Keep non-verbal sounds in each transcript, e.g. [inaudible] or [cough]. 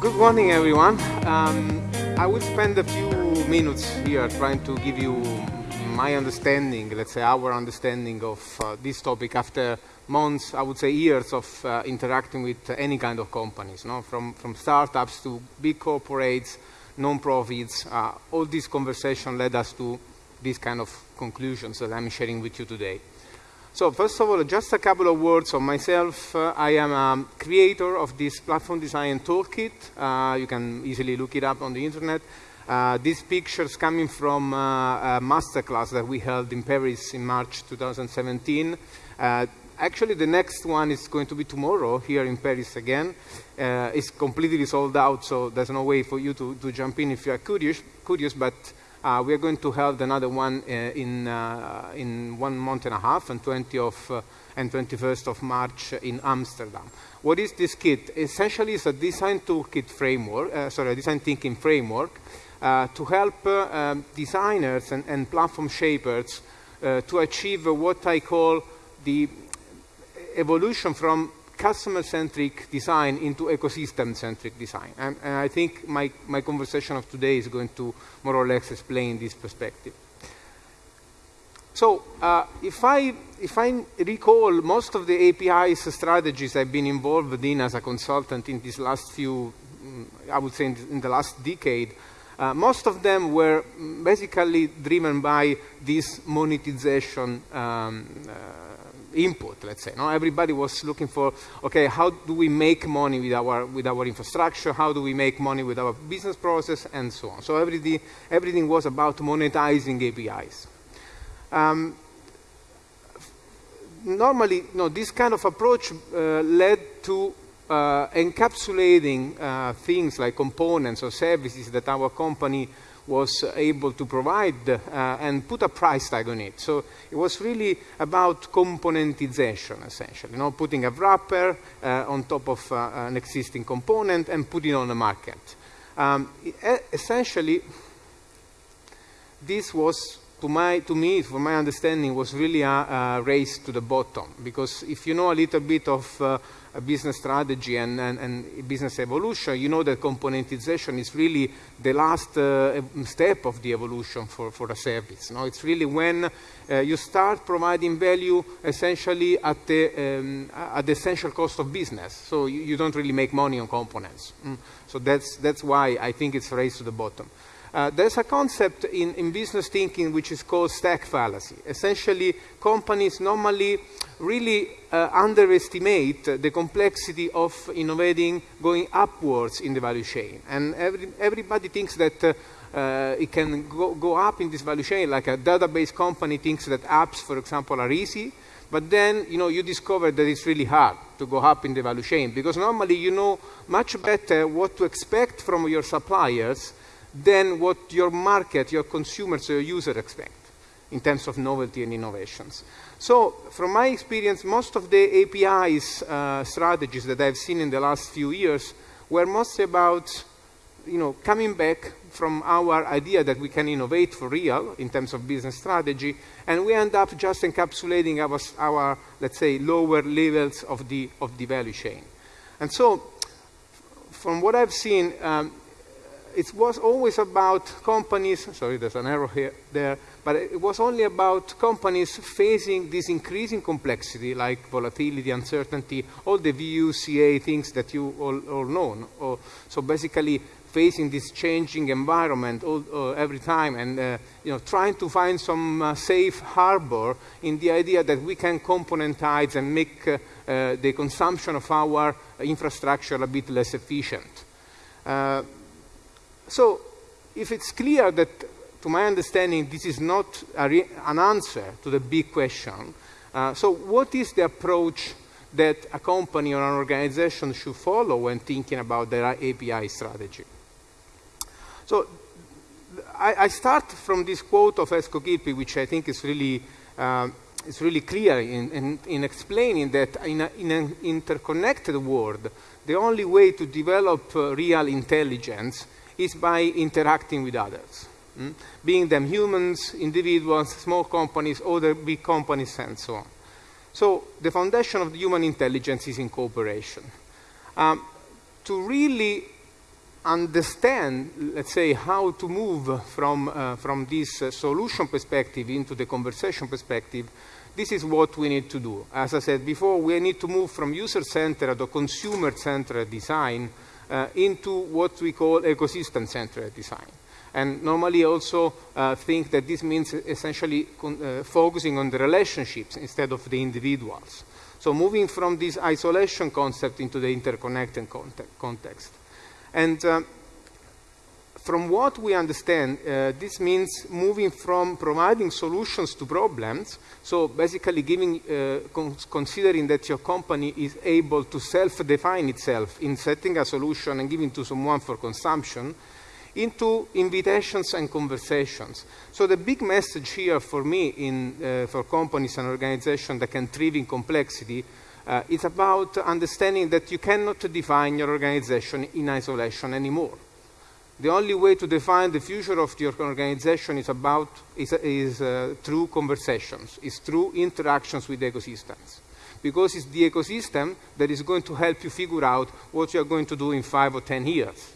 Good morning, everyone. Um, I will spend a few minutes here trying to give you my understanding, let's say our understanding of uh, this topic after months, I would say years of uh, interacting with any kind of companies, no? from, from startups to big corporates, non-profits. Uh, all this conversation led us to these kind of conclusions that I'm sharing with you today. So first of all, just a couple of words on myself. Uh, I am a creator of this platform design toolkit. Uh, you can easily look it up on the internet. Uh, these pictures coming from uh, a masterclass that we held in Paris in March 2017. Uh, actually, the next one is going to be tomorrow here in Paris again. Uh, it's completely sold out, so there's no way for you to, to jump in if you are curious, curious but uh, we are going to hold another one uh, in, uh, in one month and a half, on 20 of, uh, and 21st of March in Amsterdam. What is this kit? Essentially, it's a design toolkit framework, uh, sorry, a design thinking framework uh, to help um, designers and, and, platform shapers to achieve what I call the evolution from customer-centric design into ecosystem-centric design. And, and, I think my, my conversation of today is going to more or less explain this perspective. So uh, if, I, if I recall most of the APIs strategies I've been involved in as a consultant in these last few, mm, I would say in, in the last decade, uh, most of them were basically driven by this monetization um, uh, input, let's say. No? Everybody was looking for, okay, how do we make money with our, with our infrastructure? How do we make money with our business process? And so on. So everything, everything was about monetizing APIs. Um, normally, know, this kind of approach uh, led to uh, encapsulating uh, things like components or services that our company was able to provide uh, and put a price tag on it. So it was really about componentization, essentially, you know, putting a wrapper uh, on top of uh, an existing component and putting it on the market. Um, essentially, this was, to, my, to me, from my understanding, was really a, a, race to the bottom. Because if you know a little bit of uh, business strategy and, and, and, business evolution, you know that componentization is really the last uh, step of the evolution for, for a service. No? It's really when uh, you start providing value essentially at the, um, at the essential cost of business. So you, you, don't really make money on components. Mm. So that's, that's why I think it's raised to the bottom. Uh, there's a concept in, in, business thinking which is called stack fallacy. Essentially, companies normally really uh, underestimate the complexity of innovating going upwards in the value chain. And every, everybody thinks that uh, uh, it can go, go, up in this value chain, like a database company thinks that apps, for example, are easy, but then you know you discover that it's really hard to go up in the value chain because normally you know much better what to expect from your suppliers than what your market, your consumers, your user expect in terms of novelty and innovations. So from my experience, most of the APIs uh, strategies that I've seen in the last few years were mostly about you know, coming back from our idea that we can innovate for real in terms of business strategy, and we end up just encapsulating our, our let's say, lower levels of the, of the value chain. And so, from what I've seen, um, it was always about companies, sorry, there's an error here, there, but it was only about companies facing this increasing complexity like volatility, uncertainty, all the VUCA things that you all, all know. Or, so basically facing this changing environment all, uh, every time and uh, you know, trying to find some uh, safe harbor in the idea that we can componentize and make uh, uh, the consumption of our infrastructure a bit less efficient. So if it's clear that, to my understanding, this is not an answer to the big question, uh, so what is the approach that a company or an organization should follow when thinking about their API strategy? So I, I start from this quote of Esko Kilpi, which I think is really, is really clear in, in, in, explaining that in, a, in, an interconnected world, the only way to develop uh, real intelligence is by interacting with others, mm? being them humans, individuals, small companies, other big companies, and so on. So the foundation of the human intelligence is in cooperation. Um, to really understand, let's say, how to move from, uh, from this uh, solution perspective into the conversation perspective, this is what we need to do. As I said before, we need to move from user-centered or consumer-centered design uh, into what we call ecosystem-centered design. And normally also uh, think that this means essentially uh, focusing on the relationships instead of the individuals. So moving from this isolation concept into the interconnected context. And uh, from what we understand, uh, this means moving from providing solutions to problems, so basically giving, uh, con considering that your company is able to self-define itself in setting a solution and giving to someone for consumption, into invitations and conversations. So the big message here for me in, uh, for companies and organizations that can thrive in complexity uh, is about understanding that you cannot define your organization in isolation anymore. The only way to define the future of your organization is about is, is uh, through conversations, is through interactions with ecosystems. Because it's the ecosystem that is going to help you figure out what you are going to do in five or ten years.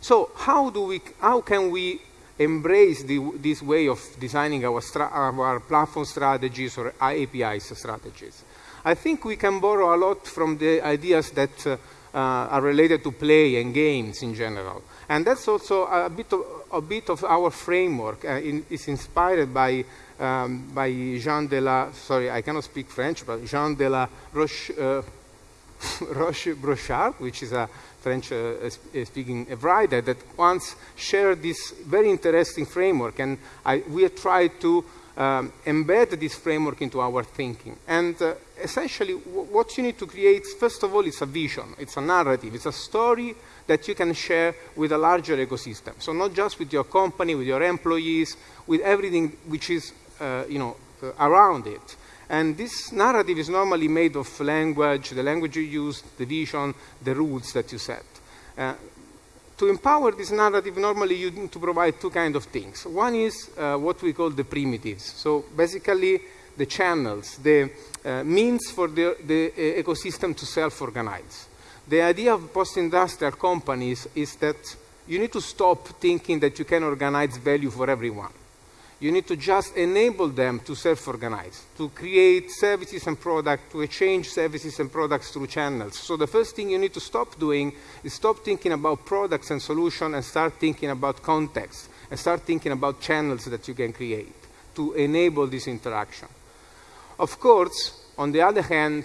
So how, do we, how can we embrace the, this way of designing our, our platform strategies or APIs strategies? I think we can borrow a lot from the ideas that uh, are related to play and games in general. And that's also a bit of, a bit of our framework. Uh, in, it's inspired by, um, by Jean de la, sorry, I cannot speak French, but Jean de la Roche, uh, [laughs] Roche Brochard, which is a French-speaking uh, writer that once shared this very interesting framework. And I, we tried to um, embed this framework into our thinking. And uh, essentially, what you need to create, first of all, is a vision. It's a narrative. It's a story that you can share with a larger ecosystem. So not just with your company, with your employees, with everything which is, uh, you know, uh, around it. And this narrative is normally made of language, the language you use, the vision, the rules that you set. To empower this narrative, normally you need to provide two kinds of things. One is uh, what we call the primitives. So basically, the channels, the uh, means for the, the uh, ecosystem to self-organize. The idea of post-industrial companies is that you need to stop thinking that you can organize value for everyone. You need to just enable them to self-organize, to create services and products, to exchange services and products through channels. So the first thing you need to stop doing is stop thinking about products and solutions and start thinking about context and start thinking about channels that you can create to enable this interaction. Of course, on the other hand,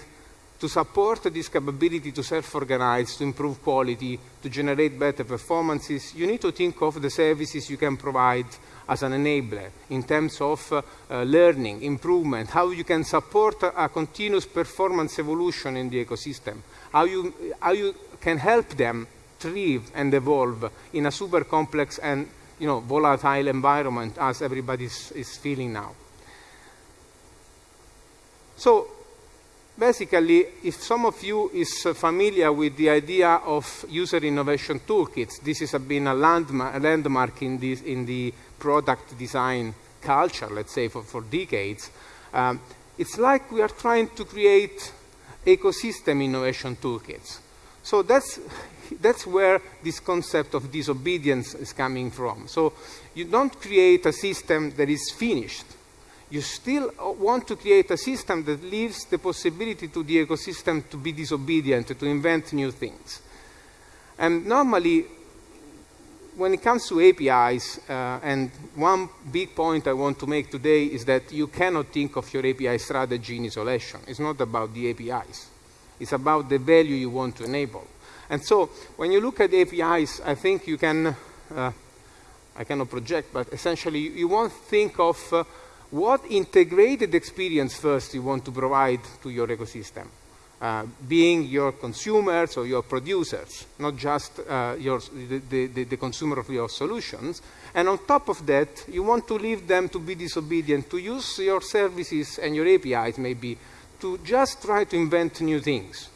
to support this capability to self-organize, to improve quality, to generate better performances, you need to think of the services you can provide as an enabler in terms of uh, uh, learning, improvement, how you can support a, a, continuous performance evolution in the ecosystem, how you, how you can help them thrive and evolve in a super complex and you know, volatile environment as everybody is feeling now. So basically, if some of you is familiar with the idea of user innovation toolkits, this has been a landmark, a landmark in, this, in the product design culture, let's say, for, for decades, um, it's like we are trying to create ecosystem innovation toolkits. So that's, [laughs] that's where this concept of disobedience is coming from. So you don't create a system that is finished. You still want to create a system that leaves the possibility to the ecosystem to be disobedient, to invent new things. And normally, when it comes to APIs, uh, and one big point I want to make today is that you cannot think of your API strategy in isolation. It's not about the APIs. It's about the value you want to enable. And so when you look at APIs, I think you can, uh, I cannot project, but essentially you, you want to think of uh, what integrated experience first you want to provide to your ecosystem uh, being your consumers or your producers, not just uh, your, the, the, the, consumer of your solutions. And on top of that, you want to leave them to be disobedient, to use your services and your APIs maybe to just try to invent new things.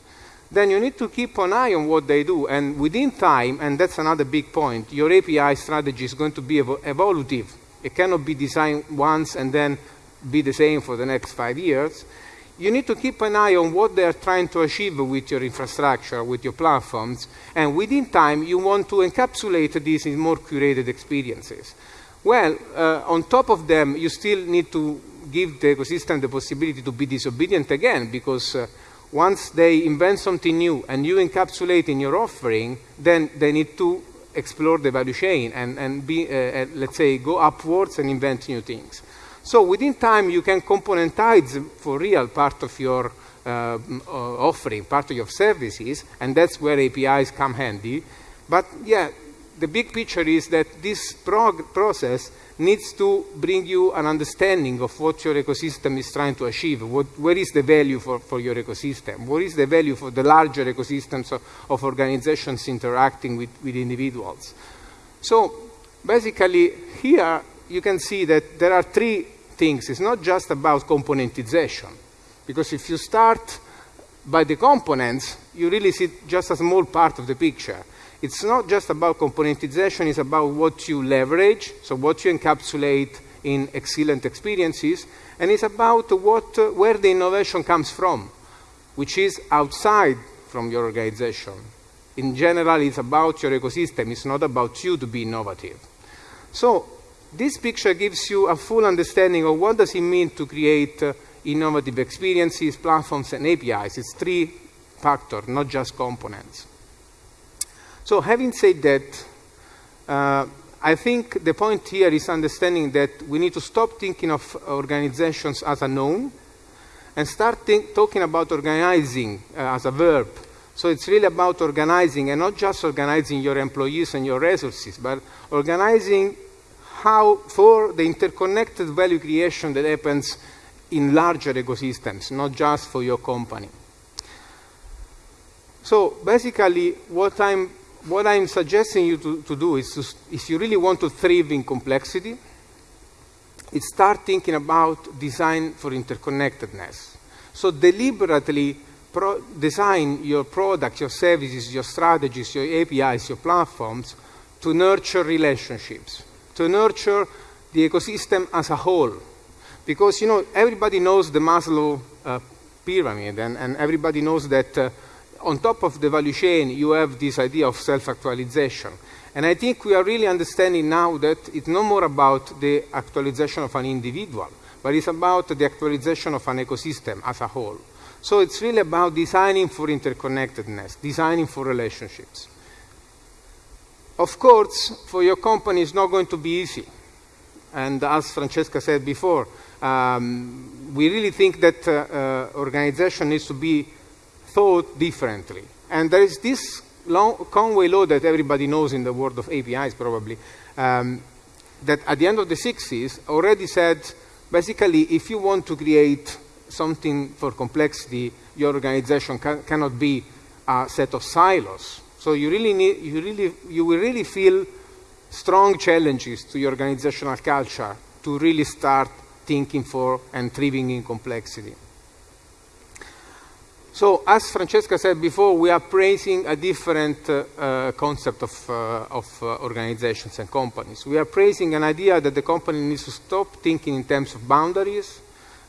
Then you need to keep an eye on what they do. And within time, and that's another big point, your API strategy is going to be ev evolutive. It cannot be designed once and then be the same for the next five years you need to keep an eye on what they are trying to achieve with your infrastructure, with your platforms, and within time you want to encapsulate this in more curated experiences. Well, uh, on top of them, you still need to give the ecosystem the possibility to be disobedient again, because uh, once they invent something new and you encapsulate in your offering, then they need to explore the value chain and, and be, uh, uh let's say, go upwards and invent new things. So within time, you can componentize for real part of your uh, offering, part of your services, and that's where APIs come handy. But yeah, the big picture is that this process needs to bring you an understanding of what your ecosystem is trying to achieve. What, where is the value for, for your ecosystem? What is the value for the larger ecosystems of, of organizations interacting with, with individuals? So basically here you can see that there are three things. It's not just about componentization, because if you start by the components, you really see just a small part of the picture. It's not just about componentization, it's about what you leverage, so what you encapsulate in excellent experiences, and it's about what, uh, where the innovation comes from, which is outside from your organization. In general, it's about your ecosystem, it's not about you to be innovative. So this picture gives you a full understanding of what does it mean to create uh, innovative experiences, platforms, and APIs. It's three factors, not just components. So having said that, uh, I think the point here is understanding that we need to stop thinking of organizations as a noun and start talking about organizing uh, as a verb. So it's really about organizing and not just organizing your employees and your resources, but organizing how for the interconnected value creation that happens in larger ecosystems, not just for your company. So basically, what I'm, what I'm suggesting you to, to do is, to, if you really want to thrive in complexity, is start thinking about design for interconnectedness. So deliberately design your products, your services, your strategies, your APIs, your platforms to nurture relationships to nurture the ecosystem as a whole. Because, you know, everybody knows the Maslow uh, pyramid, and, and, everybody knows that uh, on top of the value chain, you have this idea of self-actualization. And I think we are really understanding now that it's no more about the actualization of an individual, but it's about the actualization of an ecosystem as a whole. So it's really about designing for interconnectedness, designing for relationships. Of course, for your company, it's not going to be easy. And as Francesca said before, um, we really think that uh, uh, organization needs to be thought differently. And there is this long, Conway law that everybody knows in the world of APIs probably, um, that at the end of the 60s already said, basically, if you want to create something for complexity, your organization cannot be a set of silos. So you really need, you really, you will really feel strong challenges to your organizational culture to really start thinking for and thriving in complexity. So as Francesca said before, we are praising a different uh, uh, concept of, uh, of uh, organizations and companies. We are praising an idea that the company needs to stop thinking in terms of boundaries,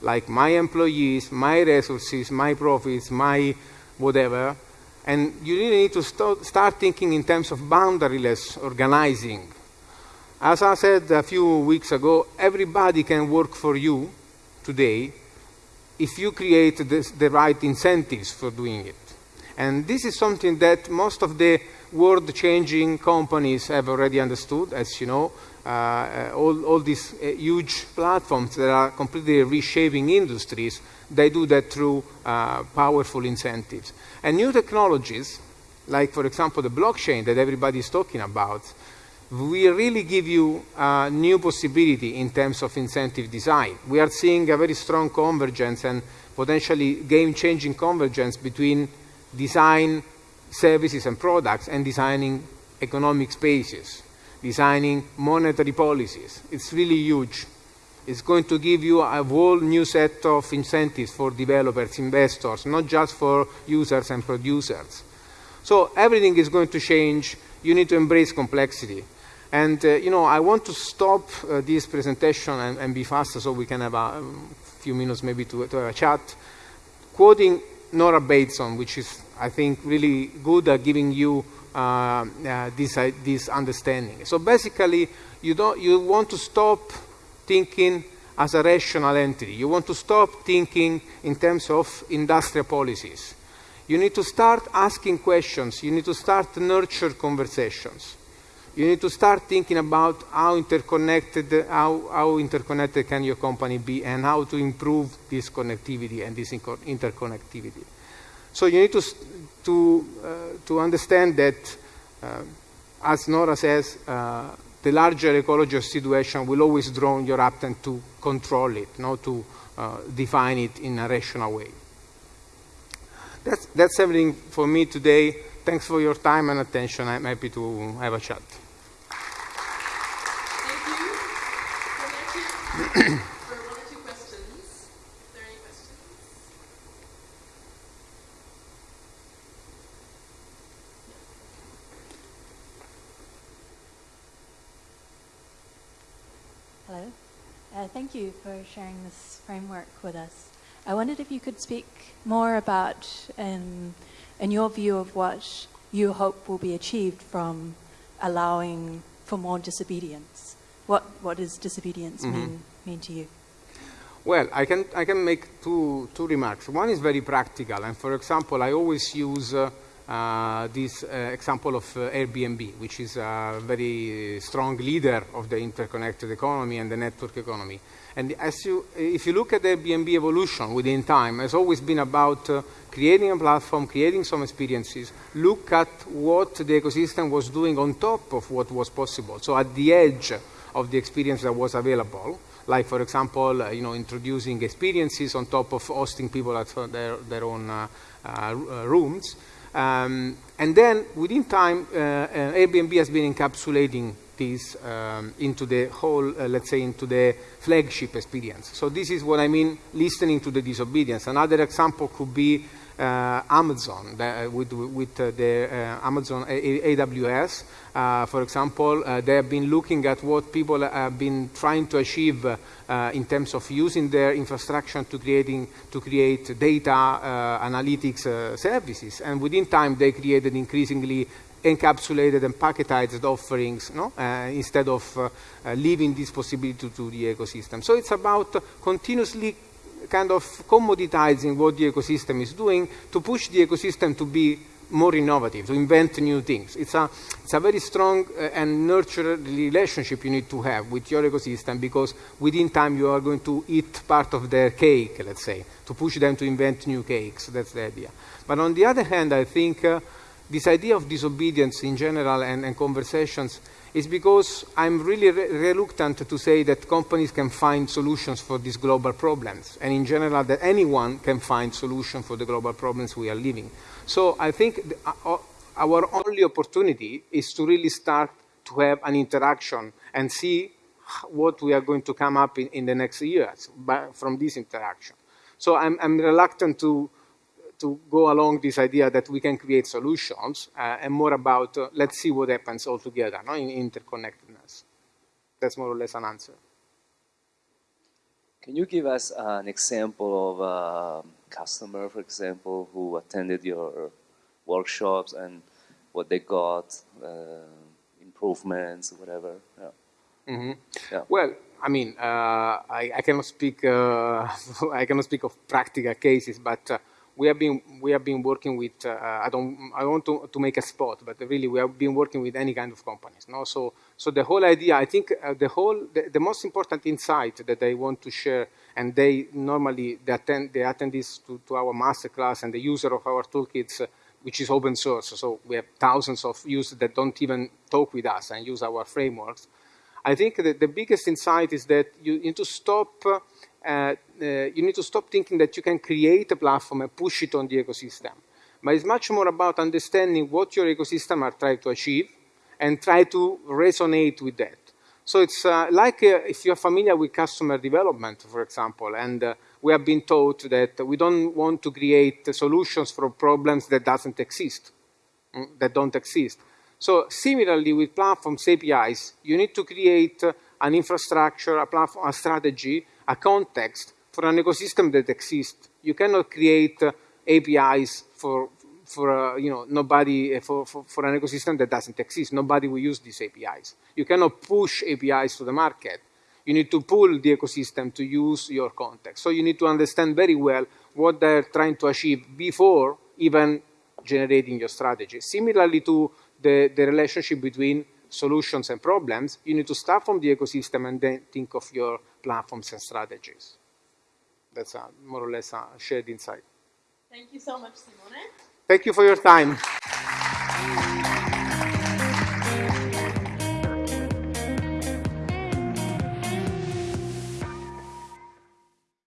like my employees, my resources, my profits, my whatever, and you really need to st start thinking in terms of boundaryless organizing. As I said a few weeks ago, everybody can work for you today if you create this, the right incentives for doing it. And this is something that most of the world-changing companies have already understood, as you know. Uh, all, all, these uh, huge platforms that are completely reshaping industries, they do that through uh, powerful incentives. And new technologies, like for example the blockchain that everybody is talking about, will really give you a new possibility in terms of incentive design. We are seeing a very strong convergence and potentially game-changing convergence between design services and products and designing economic spaces, designing monetary policies. It's really huge. It's going to give you a whole new set of incentives for developers, investors, not just for users and producers. So everything is going to change. You need to embrace complexity. And, uh, you know, I want to stop uh, this presentation and, and, be faster so we can have a, a few minutes maybe to, to have a chat. quoting Nora Bateson, which is, I think, really good at giving you uh, uh, this, uh, this understanding. So basically, you, don't, you want to stop thinking as a rational entity. You want to stop thinking in terms of industrial policies. You need to start asking questions. You need to start nurture conversations. You need to start thinking about how interconnected, how, how interconnected can your company be and how to improve this connectivity and this interconnectivity. So you need to, to, uh, to understand that, uh, as Nora says, uh, the larger ecological situation will always draw your attention to control it, not to uh, define it in a rational way. That's, that's everything for me today. Thanks for your time and attention. I'm happy to have a chat. You. Uh, thank you for sharing this framework with us. I wondered if you could speak more about, um, in your view of what you hope will be achieved from allowing for more disobedience. What, what does disobedience mm -hmm. mean, mean to you? Well, I can, I can make two, two remarks. One is very practical, and for example, I always use uh, uh, this uh, example of uh, Airbnb, which is a very strong leader of the interconnected economy and the network economy. And as you, if you look at the Airbnb evolution within time, it's always been about uh, creating a platform, creating some experiences, look at what the ecosystem was doing on top of what was possible. So at the edge of the experience that was available, like for example, uh, you know, introducing experiences on top of hosting people at their, their own uh, rooms, um, and then within time, uh, uh, Airbnb has been encapsulating this um, into the whole, uh, let's say, into the flagship experience. So this is what I mean, listening to the disobedience. Another example could be uh, Amazon the, with, with uh, the uh, Amazon AWS. for example, they have been looking at what people have been trying to achieve in terms of using their infrastructure to creating to create data analytics services. And within time, they created increasingly encapsulated and packetized offerings no? uh, instead of uh, uh, leaving this possibility to, the ecosystem. So it's about continuously kind of commoditizing what the ecosystem is doing to push the ecosystem to be more innovative, to invent new things. It's a, it's a very strong uh, and nurtured relationship you need to have with your ecosystem because within time you are going to eat part of their cake, let's say, to push them to invent new cakes. That's the idea. But on the other hand, I think uh, this idea of disobedience in general and, and conversations is because I'm really re reluctant to say that companies can find solutions for these global problems, and in general that anyone can find solutions for the global problems we are living. So I think the, uh, our only opportunity is to really start to have an interaction and see what we are going to come up in, in the next years by, from this interaction. So I'm, I'm reluctant to to go along this idea that we can create solutions uh, and more about uh, let's see what happens all together no? in interconnectedness. That's more or less an answer. Can you give us uh, an example of a customer, for example, who attended your workshops and what they got, uh, improvements, whatever? Yeah. Mm -hmm. yeah. Well, I mean, uh, I, I, cannot speak. Uh, [laughs] I cannot speak of practical cases, but we have been we have been working with uh, I don't I want to, to make a spot but really we have been working with any kind of companies no? So so the whole idea I think uh, the whole the, the, most important insight that I want to share and they normally they attend they attend this to, to our masterclass and the user of our toolkits uh, which is open source so we have thousands of users that don't even talk with us and use our frameworks. I think that the biggest insight is that you need to stop you need to stop thinking that you can create a platform and push it on the ecosystem. But it's much more about understanding what your ecosystem are trying to achieve and try to resonate with that. So it's uh, like uh, if you're familiar with customer development, for example, and uh, we have been taught that we don't want to create solutions for problems that doesn't exist, mm, that don't exist. So similarly with platforms APIs, you need to create an infrastructure, a platform, a strategy a context for an ecosystem that exists. You cannot create uh, APIs for, for uh, you know, nobody, uh, for, for, for an ecosystem that doesn't exist. Nobody will use these APIs. You cannot push APIs to the market. You need to pull the ecosystem to use your context. So you need to understand very well what they're trying to achieve before even generating your strategy. Similarly to the, the relationship between solutions and problems, you need to start from the ecosystem and then think of your platforms and strategies. That's a, more or less a shared insight. Thank you so much, Simone. Thank you for your time.